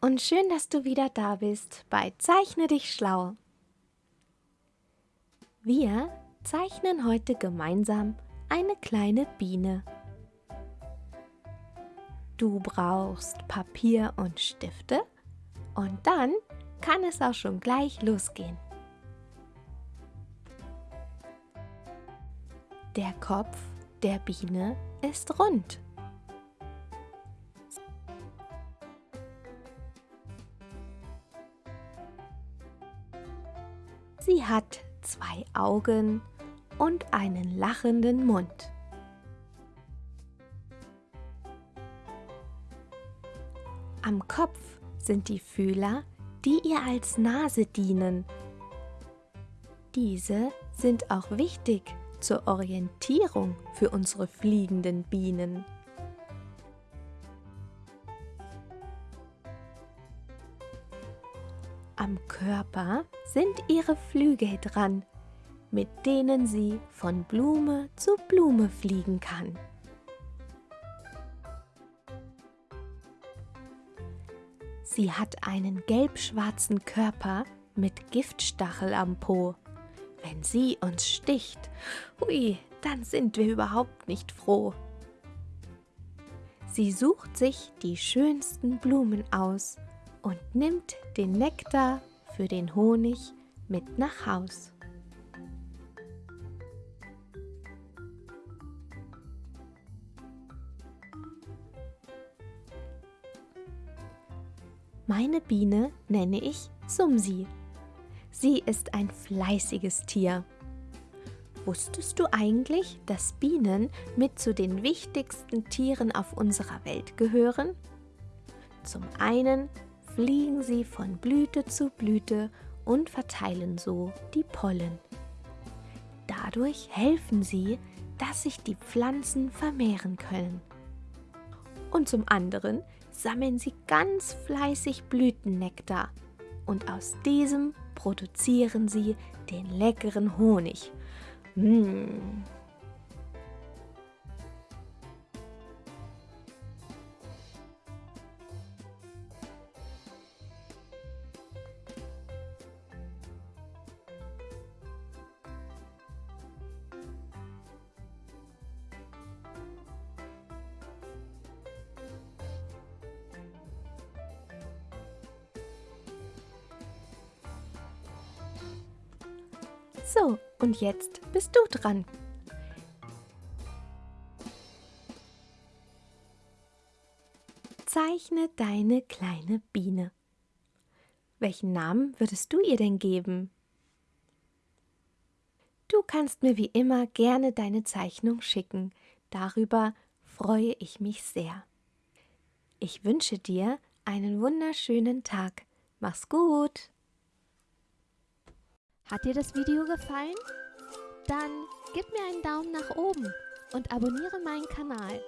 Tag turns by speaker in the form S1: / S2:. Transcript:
S1: und schön, dass du wieder da bist bei Zeichne dich schlau. Wir zeichnen heute gemeinsam eine kleine Biene. Du brauchst Papier und Stifte und dann kann es auch schon gleich losgehen. Der Kopf der Biene ist rund. Sie hat zwei Augen und einen lachenden Mund. Am Kopf sind die Fühler, die ihr als Nase dienen. Diese sind auch wichtig zur Orientierung für unsere fliegenden Bienen. Am Körper sind ihre Flügel dran, mit denen sie von Blume zu Blume fliegen kann. Sie hat einen gelb-schwarzen Körper mit Giftstachel am Po. Wenn sie uns sticht, hui, dann sind wir überhaupt nicht froh. Sie sucht sich die schönsten Blumen aus und nimmt den Nektar für den Honig mit nach Haus. Meine Biene nenne ich Sumsi. Sie ist ein fleißiges Tier. Wusstest du eigentlich, dass Bienen mit zu den wichtigsten Tieren auf unserer Welt gehören? Zum einen fliegen sie von Blüte zu Blüte und verteilen so die Pollen. Dadurch helfen sie, dass sich die Pflanzen vermehren können. Und zum anderen sammeln sie ganz fleißig Blütennektar und aus diesem produzieren sie den leckeren Honig. Mmh, So, und jetzt bist du dran. Zeichne deine kleine Biene. Welchen Namen würdest du ihr denn geben? Du kannst mir wie immer gerne deine Zeichnung schicken. Darüber freue ich mich sehr. Ich wünsche dir einen wunderschönen Tag. Mach's gut! Hat dir das Video gefallen? Dann gib mir einen Daumen nach oben und abonniere meinen Kanal.